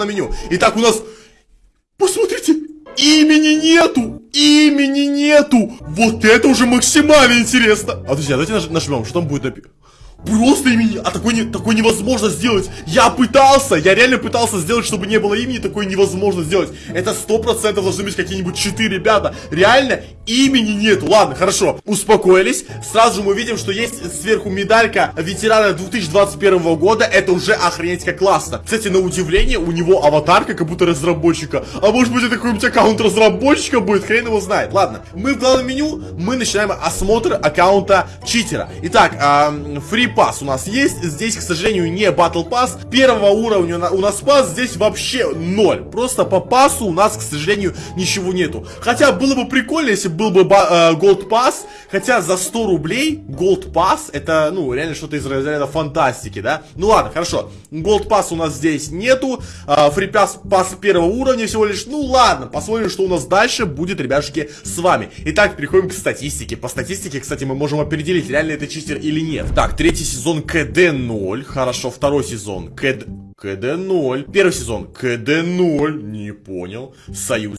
на меню. Итак, у нас... Посмотрите, имени нету! Имени нету! Вот это уже максимально интересно! А, друзья, давайте наж нажмем, что там будет написано. Просто имени, а такой, не, такой невозможно сделать. Я пытался, я реально пытался сделать, чтобы не было имени, такое невозможно сделать. Это сто процентов должны быть какие-нибудь читы, ребята. Реально имени нету. Ладно, хорошо, успокоились. Сразу же мы видим, что есть сверху медалька ветерана 2021 года. Это уже охренеть как классно. Кстати, на удивление, у него аватарка как будто разработчика. А может быть это какой-нибудь аккаунт разработчика будет, хрен его знает. Ладно, мы в главном меню, мы начинаем осмотр аккаунта читера. Итак, free pass у нас есть. Здесь, к сожалению, не battle pass. Первого уровня у нас pass здесь вообще ноль. Просто по пасу у нас, к сожалению, ничего нету. Хотя было бы прикольно, если был бы gold pass. Хотя за 100 рублей gold pass это, ну, реально что-то из разряда фантастики, да? Ну ладно, хорошо. Gold pass у нас здесь нету. Free pass, pass первого уровня всего лишь. Ну ладно, посмотрим, что у нас дальше будет, ребяшки, с вами. Итак, переходим к статистике. По статистике, кстати, мы можем определить, реально это читер или нет. Так, третий Третий сезон КД 0. Хорошо, второй сезон КД... КД 0. Первый сезон КД 0. Не понял. Союз.